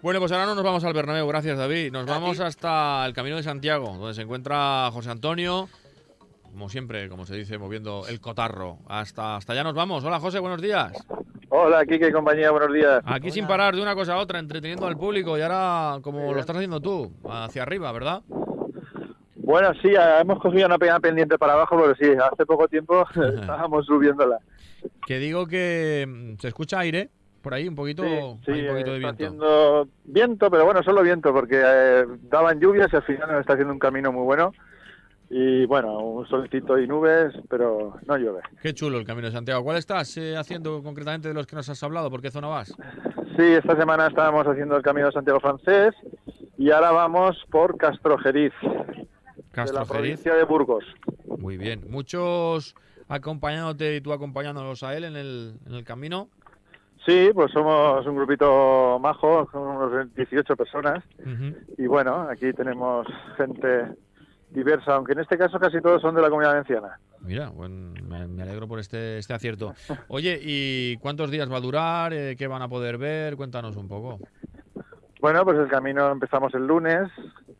Bueno, pues ahora no nos vamos al Bernabéu, gracias David. Nos vamos hasta el Camino de Santiago, donde se encuentra José Antonio, como siempre, como se dice, moviendo el cotarro. Hasta, hasta allá nos vamos. Hola José, buenos días. Hola, Kike compañía, buenos días. Aquí sin parar de una cosa a otra, entreteniendo al público y ahora como lo estás haciendo tú, hacia arriba, ¿verdad? Bueno, sí, hemos cogido una pequeña pendiente para abajo, pero sí, hace poco tiempo estábamos subiéndola. Que digo que mm, se escucha aire por ahí, un poquito, Sí, sí, hay un poquito de está viento. haciendo viento, pero bueno, solo viento, porque eh, daban lluvias y al final nos está haciendo un camino muy bueno. Y bueno, un solcito y nubes, pero no llueve. Qué chulo el Camino de Santiago. ¿Cuál estás eh, haciendo concretamente de los que nos has hablado? ¿Por qué zona vas? Sí, esta semana estábamos haciendo el Camino de Santiago francés y ahora vamos por Castrojeriz, de la Castrojeriz. provincia de Burgos. Muy bien. Muchos acompañándote y tú acompañándolos a él en el, en el camino. Sí, pues somos un grupito majo, somos unos 18 personas. Y bueno, aquí tenemos gente diversa, aunque en este caso casi todos son de la comunidad valenciana. Mira, buen- me, me alegro por este, este acierto. Oye, ¿y cuántos días va a durar? Eh, ¿Qué van a poder ver? Cuéntanos un poco. Bueno, pues el camino empezamos el lunes,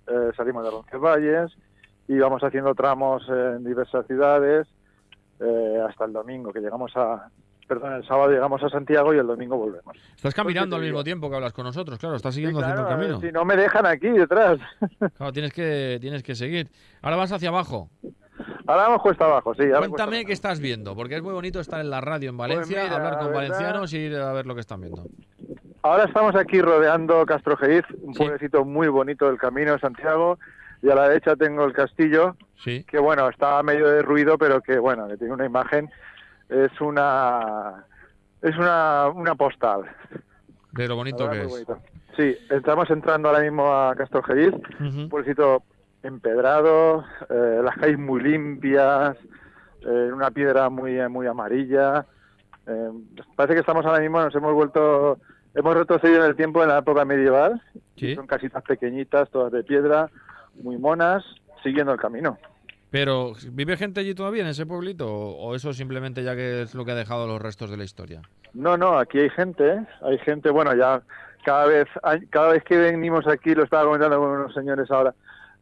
eh, salimos de Roncesvalles y vamos haciendo tramos en diversas ciudades eh, hasta el domingo, que llegamos a, perdón, el sábado llegamos a Santiago y el domingo volvemos. Estás caminando te al mismo tiempo que hablas con nosotros, claro, estás Sí, siguiendo claro, haciendo el camino. Si no me dejan aquí detrás. Claro, tienes que, tienes que seguir. Ahora vas hacia abajo. Ahora vamos cuesta abajo, sí. Cuéntame qué estás viendo, porque es muy bonito estar en la radio en Valencia, Pues mira, hablar con valencianos y ir a ver lo que están viendo. Ahora estamos aquí rodeando Castrojeriz, un Sí. pueblecito muy bonito del camino de Santiago, y a la derecha tengo el castillo, Sí, que bueno, está medio de ruido, pero que bueno, que tiene una imagen, es una es una, una postal. de lo bonito verdad, que es. bonito. Sí, estamos entrando ahora mismo a Castrojeriz, Ujú. un pueblecito empedrado, eh, las calles muy limpias, eh, una piedra muy muy amarilla. Eh, parece que estamos ahora mismo, nos hemos vuelto, hemos retrocedido en el tiempo de la época medieval. Sí. Son casitas pequeñitas, todas de piedra, muy monas, siguiendo el camino. Pero, ¿vive gente allí todavía en ese pueblito? ¿O eso simplemente ya que es lo que ha dejado los restos de la historia? No, no, aquí hay gente, ¿eh? hay gente, bueno, ya cada vez, cada vez que venimos aquí, lo estaba comentando con unos señores ahora,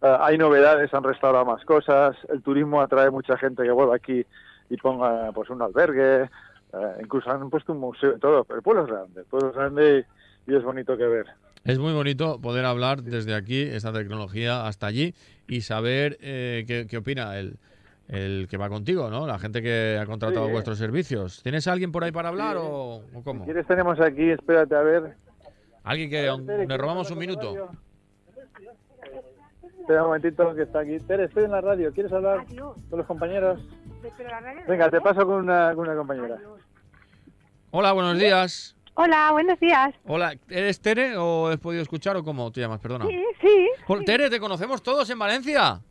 eh, hay novedades, han restaurado más cosas, el turismo atrae mucha gente que vuelva aquí y ponga pues un albergue, eh, incluso han puesto un museo y todo, pero el pueblo es grande, el pueblo es grande y es bonito que ver. Es muy bonito poder hablar desde aquí, esta tecnología, hasta allí y saber eh, qué, qué opina el, el que va contigo, ¿no? La gente que ha contratado Sí. vuestros servicios. ¿Tienes a alguien por ahí para hablar Sí. o, o Si cómo? quieres tenemos aquí, espérate a ver, Alguien que le robamos un minuto. Espera un momentito que está aquí. Tere, estoy en la radio. ¿Quieres hablar con los compañeros? Venga, te paso con una, con una compañera. Hola, buenos días. Hola, buenos días. Hola, ¿eres Tere o has podido escuchar o cómo te llamas? Perdona. Sí, sí. Tere, ¿te conocemos todos en Valencia?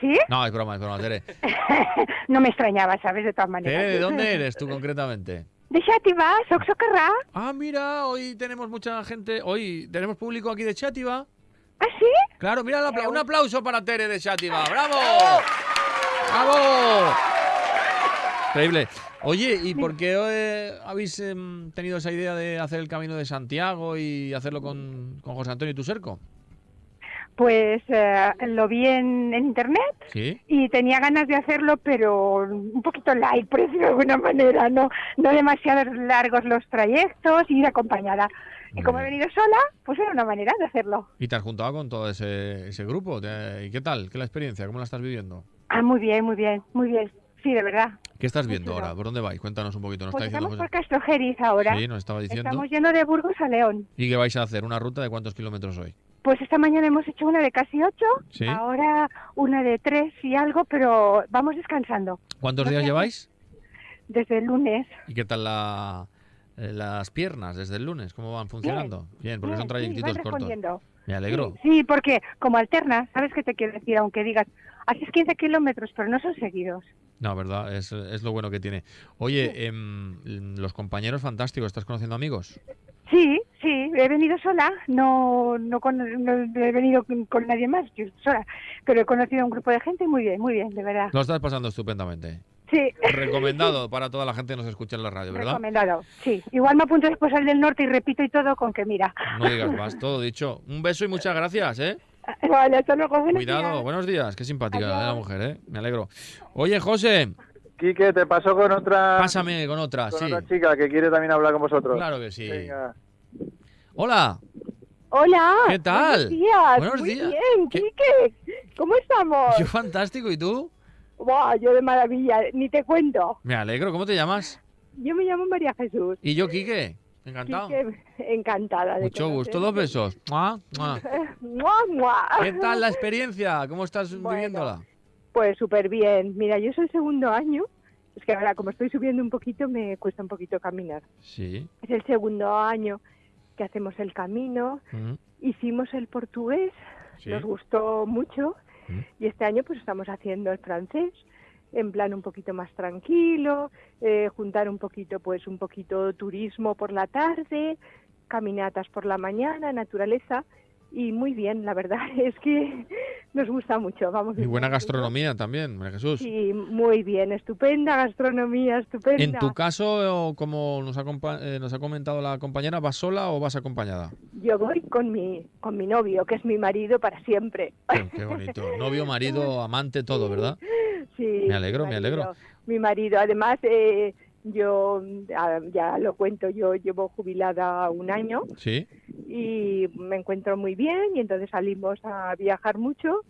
¿Sí? No, es broma, es broma, Tere. no me extrañaba, ¿sabes? De todas maneras. Tere, ¿de dónde eres tú concretamente? De Xàtiva, soc socarrà. Ah, mira, hoy tenemos mucha gente, hoy tenemos público aquí de Chátiva. ¿Ah, sí? Claro, mira, un aplauso para Tere de Chátiva. ¡Bravo! ¡Bravo! Increíble. Oye, ¿y por qué eh, habéis em, tenido esa idea de hacer el Camino de Santiago y hacerlo con, con José Antonio Tuserco? Pues eh, lo vi en, en internet Sí. y tenía ganas de hacerlo, pero un poquito light, por decirlo de alguna manera, no, no demasiado largos los trayectos y ir acompañada. Y como he venido sola, pues era una manera de hacerlo. ¿Y te has juntado con todo ese, ese grupo? ¿Te- ¿Y qué tal? ¿Qué la experiencia? ¿Cómo la estás viviendo? Ah, muy bien, muy bien, muy bien. Sí, de verdad. ¿Qué estás viendo ahora? ¿Por dónde vais? Cuéntanos un poquito. Nos Pues está diciendo estamos por. Castrojeriz ahora. Sí, nos estaba diciendo. Estamos yendo de Burgos a León. ¿Y qué vais a hacer? ¿Una ruta de cuántos kilómetros hoy? Pues esta mañana hemos hecho una de casi ocho, Sí. ahora una de tres y algo, pero vamos descansando. ¿Cuántos No días lleváis? Desde el lunes. ¿Y qué tal la, eh, las piernas desde el lunes? ¿Cómo van funcionando? Bien, porque Bien, son sí, trayectitos van cortos. Me alegro. Sí, sí, porque como alternas, ¿sabes qué te quiero decir? Aunque digas, haces 15 kilómetros, pero no son seguidos. No, verdad, es, es lo bueno que tiene. Oye, em, los compañeros fantásticos, ¿estás conociendo amigos? Sí, sí, he venido sola, no, no, con- no he venido con, con nadie más, yo sola, pero he conocido a un grupo de gente muy bien, muy bien, de verdad. Lo estás pasando estupendamente. Sí. Recomendado para toda la gente que nos escucha en la radio, ¿verdad? Recomendado, sí. Igual me apunto después al del norte y repito y todo con que mira. No digas más, todo dicho. Un beso y muchas gracias, ¿eh? Vale, hasta luego. buenos Cuidado, días. buenos días. Qué simpática Adiós. la mujer, ¿eh? Me alegro. Oye, José, Quique, te pasó con otra, pásame con otra, con sí. otra chica que quiere también hablar con vosotros. Claro que sí. Venga. Hola, Hola. ¿Qué tal? Buenos días. Buenos Muy días. bien, ¿Qué- Quique. ¿Cómo estamos? yo fantástico, ¿y tú? Buah, yo de maravilla, ni te cuento. Me alegro, ¿cómo te llamas? Yo me llamo María Jesús. Y yo, Quique, encantado. Encantada de Mucho gusto, dos besos. Mua, mua. Mua, mua. ¿Qué tal la experiencia? ¿Cómo estás Bueno. viviéndola? Pues súper bien. Mira, yo soy el segundo año. Es que ahora, como estoy subiendo un poquito, me cuesta un poquito caminar. Sí. Es el segundo año que hacemos el camino. mm, Hicimos el portugués, Sí. nos gustó mucho. Mm. Y este año pues estamos haciendo el francés en plan un poquito más tranquilo, eh, juntar un poquito pues un poquito turismo por la tarde, caminatas por la mañana, naturaleza y muy bien, la verdad es que nos gusta mucho, vamos. Y buena gastronomía también, María Jesús. Sí, muy bien, estupenda gastronomía, estupenda. En tu caso, como nos ha, eh, nos ha comentado la compañera, ¿vas sola o vas acompañada? Yo voy con mi con mi novio, que es mi marido para siempre. Qué, qué bonito. Novio, marido, amante, todo, ¿verdad? Sí, Me alegro, me alegro. Mi marido, además, eh, yo ah, ya lo cuento, yo llevo jubilada un año Sí. y me encuentro muy bien y entonces salimos a viajar mucho,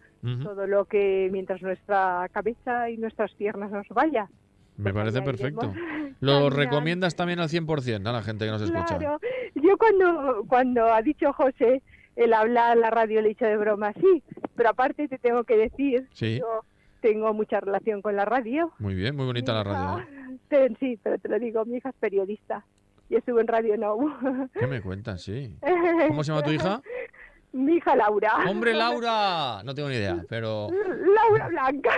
todo lo que mientras nuestra cabeza y nuestras piernas nos vaya. Me parece perfecto. Lo recomiendas también al 100% a la gente que nos escucha. Claro, yo cuando, cuando ha dicho José el hablar la radio le he dicho de broma, sí, pero aparte te tengo que decir, Sí. yo tengo mucha relación con la radio. Muy bien, muy bonita la radio. ¿eh? hija- sí, pero te lo digo, mi hija es periodista y estuvo en Radio Now. ¿Qué me cuentas? Sí. ¿Cómo se llama tu hija? Mi hija Laura. ¡Hombre, Laura! No tengo ni idea, pero Laura Blanca.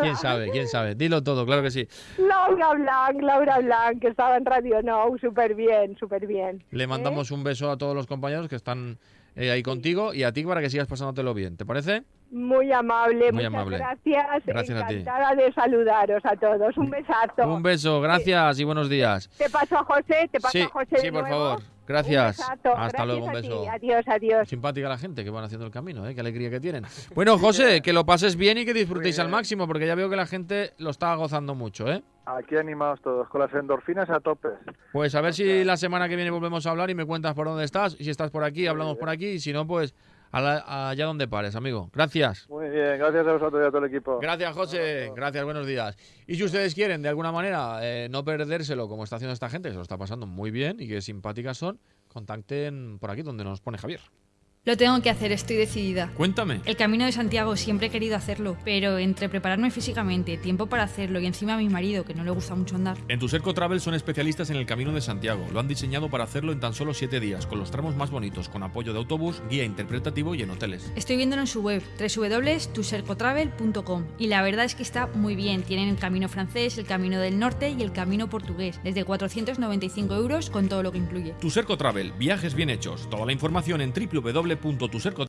quién sabe, quién sabe. Dilo todo, claro que sí. Laura Blanc, Laura Blanc, que estaba en Radio Now, súper bien, súper bien. Le mandamos un beso a todos los compañeros que están eh, ahí contigo y a ti para que sigas pasándotelo bien. ¿Te parece? Muy amable, Muy muchas amable. gracias. Gracias a ti. Encantada de saludaros a todos. Un besazo. Un beso, gracias y buenos días. Te paso a José, te paso Sí, a José sí, de por nuevo. favor. Gracias. Hasta Gracias luego, un beso. Adiós, adiós. Simpática la gente que van haciendo el camino, ¿eh? qué alegría que tienen. Bueno, José, que lo pases bien y que disfrutéis al bien. máximo, porque ya veo que la gente lo está gozando mucho, ¿eh? Aquí animados todos, con las endorfinas a tope. Pues a ver si la semana que viene volvemos a hablar y me cuentas por dónde estás. Y si estás por aquí, hablamos por aquí. Y si no, pues la- allá donde pares, amigo. Gracias. Muy bien, gracias a vosotros y a todo el equipo. Gracias, José. Gracias, buenos días. Y si ustedes quieren, de alguna manera, eh, no perdérselo como está haciendo esta gente, que se lo está pasando muy bien y que simpáticas son, contacten por aquí donde nos pone Javier. Lo tengo que hacer, estoy decidida. Cuéntame. El camino de Santiago siempre he querido hacerlo, pero entre prepararme físicamente, tiempo para hacerlo y encima a mi marido, que no le gusta mucho andar. En Tuserco Travel son especialistas en el Camino de Santiago. Lo han diseñado para hacerlo en tan solo 7 días, con los tramos más bonitos, con apoyo de autobús, guía interpretativo y en hoteles. Estoy viéndolo en su web, www.tusercotravel.com, y la verdad es que está muy bien. Tienen el camino francés, el camino del norte y el camino portugués, desde 495 euros con todo lo que incluye. Tuserco Travel, viajes bien hechos. Toda la información en www.tuserco